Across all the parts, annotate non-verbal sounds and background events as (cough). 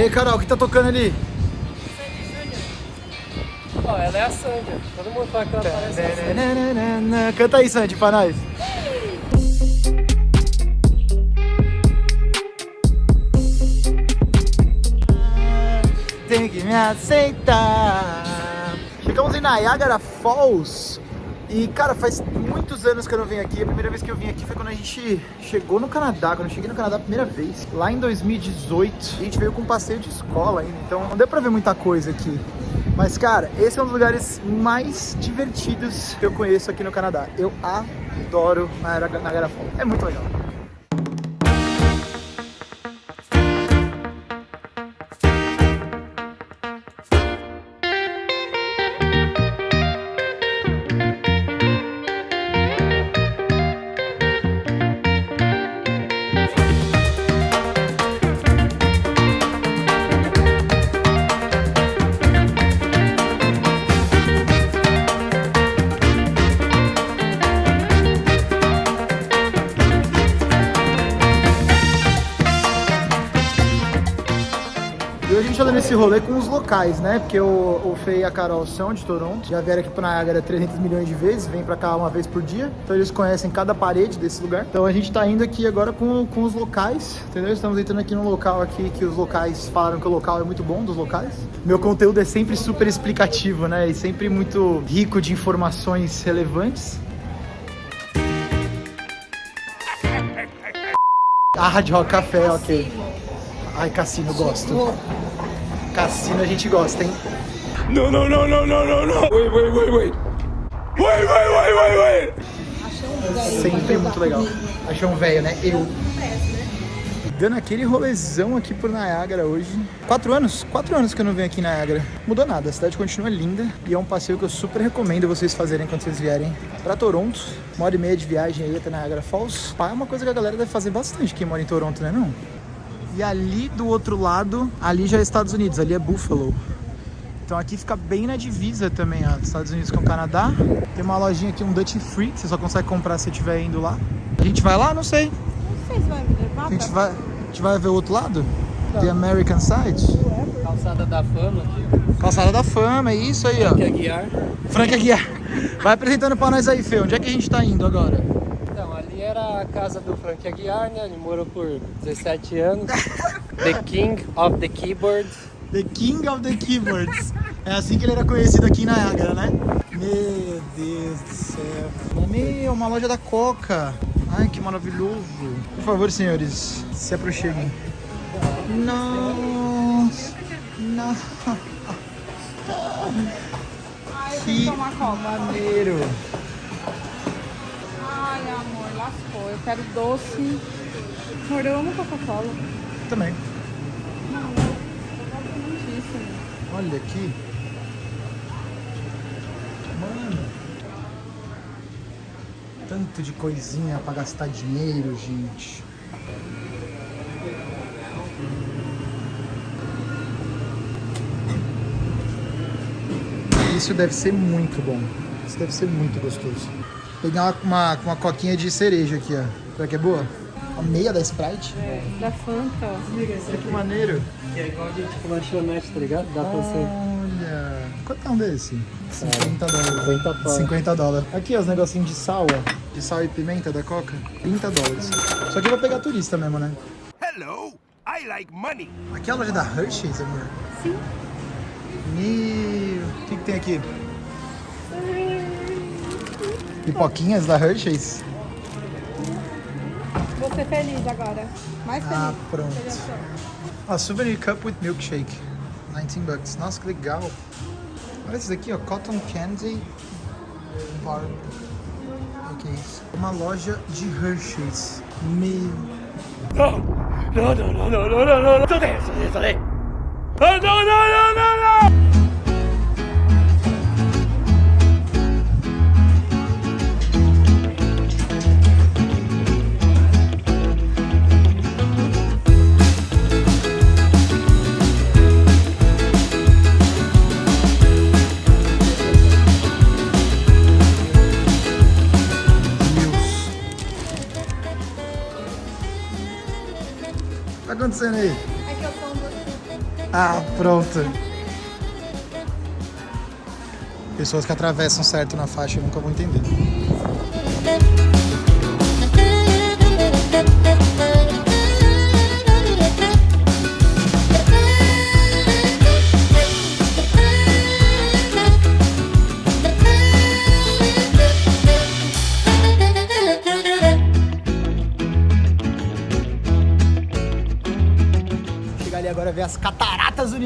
E aí, Carol, o que tá tocando ali? Ó, ela é a Sandra. Todo mundo fala que ela parece a. Canta aí, Sandy, pra nós. Tem que me aceitar. Chegamos em Niagara Falls. E, cara, faz muitos anos que eu não venho aqui. A primeira vez que eu vim aqui foi quando a gente chegou no Canadá. Quando eu cheguei no Canadá a primeira vez, lá em 2018. A gente veio com um passeio de escola ainda, então não deu pra ver muita coisa aqui. Mas, cara, esse é um dos lugares mais divertidos que eu conheço aqui no Canadá. Eu adoro Niagara Falls. É muito legal. E hoje a gente tá dando esse rolê com os locais, né? Porque o, o Fê e a Carol são de Toronto, já vieram aqui pro Niagara 300 milhões de vezes, vêm pra cá uma vez por dia. Então eles conhecem cada parede desse lugar. Então a gente tá indo aqui agora com, com os locais, entendeu? Estamos entrando aqui num local aqui que os locais falaram que o local é muito bom dos locais. Meu conteúdo é sempre super explicativo, né? E sempre muito rico de informações relevantes. Ah, Hard Rock Café, ok. Ai, cassino, gosto. Cassino a gente gosta, hein? Não, não, não, não, não, não, não. Wait, wait, wait, wait. Wait, wait, wait, wait, wait. Sempre muito legal. Achou um velho, né? Eu. Dando aquele rolezão aqui por Niagara hoje. Quatro anos? Quatro anos que eu não venho aqui em Niagara. Mudou nada, a cidade continua linda e é um passeio que eu super recomendo vocês fazerem quando vocês vierem pra Toronto. Uma hora e meia de viagem aí até Niagara Falls. Pá, É uma coisa que a galera deve fazer bastante quem mora em Toronto, né não? E ali do outro lado, ali já é Estados Unidos, ali é Buffalo. Então aqui fica bem na divisa também, ó, dos Estados Unidos com o Canadá. Tem uma lojinha aqui, um Dutch Free, que você só consegue comprar se estiver indo lá. A gente vai lá? Não sei. Não sei se vai me levar A gente vai, a gente vai ver o outro lado? The American Side? Calçada da fama aqui. Calçada da Fama, é isso aí, ó. Quer guiar? Frank Aguiar. Vai apresentando pra nós aí, Fê. Onde é que a gente tá indo agora? Era a casa do Frank Aguiar, né? Ele morou por 17 anos. The King of the Keyboard. The King of the Keyboards. É assim que ele era conhecido aqui em Niagara, né? Meu Deus do céu. Meu, uma loja da Coca. Ai, que maravilhoso. Por favor, senhores, se aproxeguem. Nossa. Nossa. Ai, eu Que tenho que tomar coca. maneiro. Eu quero doce. Amor, eu amo Coca-Cola. Também. Muitíssimo. Olha aqui. Mano. Tanto de coisinha pra gastar dinheiro, gente. Isso deve ser muito bom. Isso deve ser muito gostoso. Pegar uma, uma, uma coquinha de cereja aqui, ó. Será que é boa? A meia da Sprite? Da Fanta. Olha que maneiro. Que é igual de tipo lanchonete, tá ligado? Dá pra você. Olha. Quanto é um desse? 50 dólares. 50 dólares. 50 dólares. Aqui, ó, os negocinhos de sal, ó. De sal e pimenta da Coca. 30 dólares. Só que eu vou pegar turista mesmo, né? Hello, I like money. Aqui é a loja da Hershey's, amor. Sim. Meu. O que, que tem aqui? Pipoquinhas da Hershey's? Vou ser feliz agora. Mais feliz. Ah, pronto. Ó, souvenir cup with milkshake. 19 bucks. Nossa, que legal. Olha esse daqui, ó. Cotton candy bar. O que é isso? Uma loja de Hershey's. Meu. Não! Não, não, não, não, não, não, não, não! Cadê? Cadê? Cadê? Ah, não, não, não, não, não! O que tá acontecendo aí? É que eu doce. Ah, pronto. Pessoas que atravessam certo na faixa eu nunca vou entender.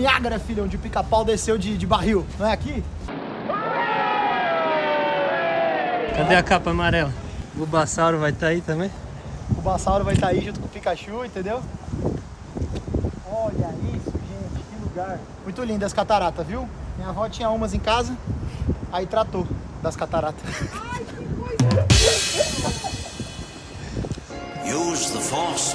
Niágara, filho, onde o pica-pau desceu de, de barril. Não é aqui? Cadê a capa amarela? O Bulbasauro vai estar aí também? O Bassauro vai estar aí junto com o Pikachu, entendeu? Olha isso, gente, que lugar. Muito lindo as cataratas, viu? Minha avó tinha umas em casa, aí tratou das cataratas. Use the force.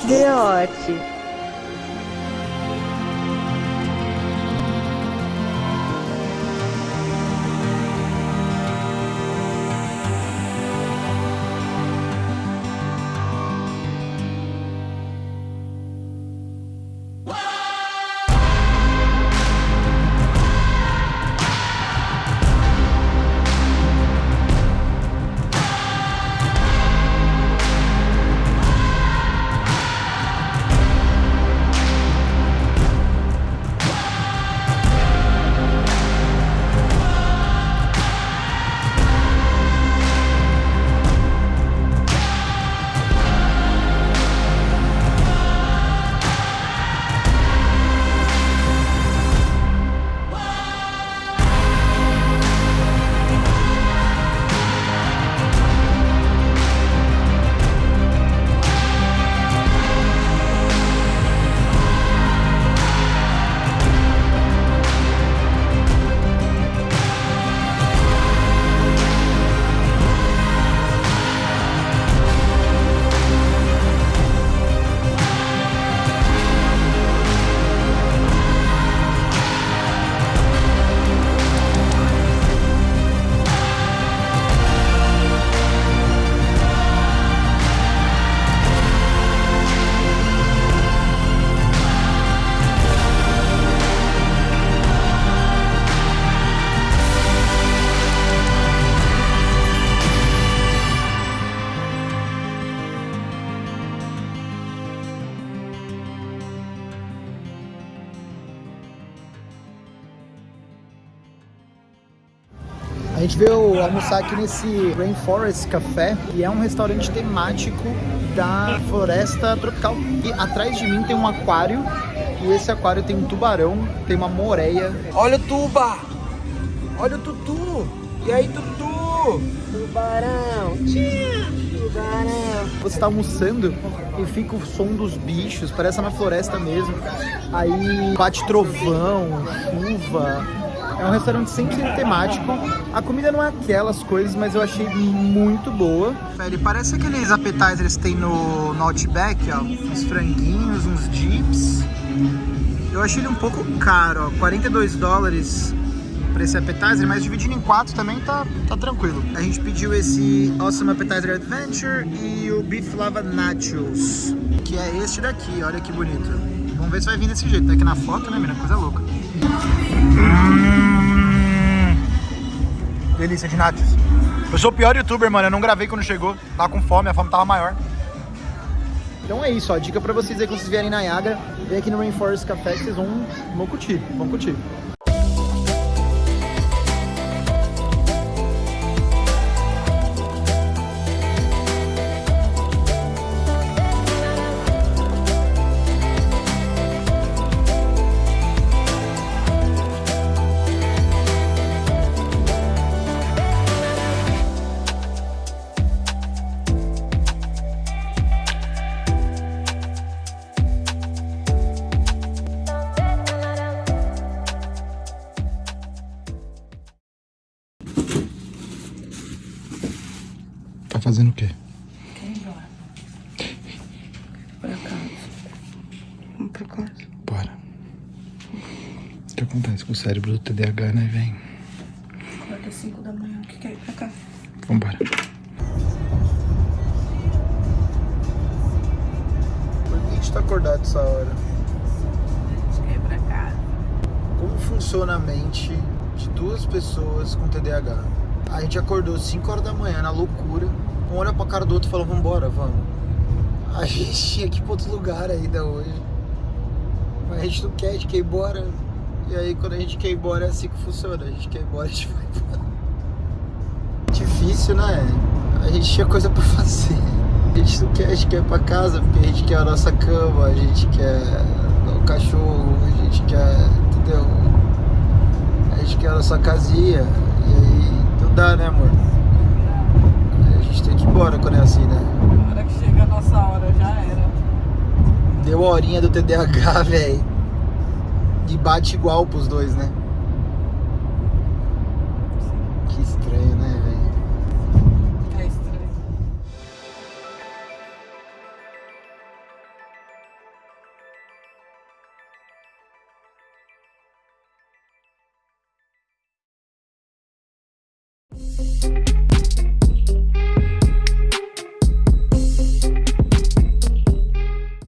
A gente veio almoçar aqui nesse Rainforest Café, e é um restaurante temático da floresta tropical. E atrás de mim tem um aquário, e esse aquário tem um tubarão, tem uma moreia. Olha o tuba! Olha o tutu! E aí, tutu? Tubarão! Tubarão! Você está almoçando e fica o som dos bichos, parece na floresta mesmo. Aí bate trovão, chuva. É um restaurante 100% temático. A comida não é aquelas coisas, mas eu achei muito boa. Ele parece aqueles appetizers que tem no, no Outback, ó. Uns franguinhos, uns dips. Eu achei ele um pouco caro, ó. 42 dólares para esse appetizer, mas dividindo em quatro também tá, tá tranquilo. A gente pediu esse Awesome Appetizer Adventure e o Beef Lava Nachos, que é este daqui, olha que bonito. Vamos ver se vai vir desse jeito, tá aqui na foto, né, menina? Coisa louca. Hum, delícia de nachos. Eu sou o pior youtuber, mano, eu não gravei quando chegou, tava com fome, a fome tava maior. Então é isso, ó, dica pra vocês aí que vocês vierem na Yaga, vem aqui no Rainforest Café que vocês vão, vão curtir, vão curtir. Fazendo o quê? Pra casa. Vamos pra casa. Bora. O que acontece com o cérebro do TDAH, né, vem? Acorda 5 da manhã. O que quer ir pra cá? Vambora. Por que a gente tá acordado essa hora? Acho que é pra casa. pensou na mente de duas pessoas com TDAH? A gente acordou 5 horas da manhã na loucura, um olha pra cara do outro e falou, vambora, vamos. A gente tinha que ir pra outro lugar ainda hoje. Mas a gente não quer, a gente quer ir embora. E aí quando a gente quer ir embora é assim que funciona. A gente quer ir embora, a gente vai embora. Difícil, né? A gente tinha coisa pra fazer. A gente não quer, a gente quer ir pra casa porque a gente quer a nossa cama, a gente quer o cachorro, a gente quer, entendeu? A gente quer a nossa casinha. E aí não dá, né, amor? Tem que ir embora quando é assim, né? Na hora que chega a nossa hora, já era. Deu a horinha do TDAH, (laughs) velho. E bate igual pros dois, né? Que estranho, né, velho? É estranho.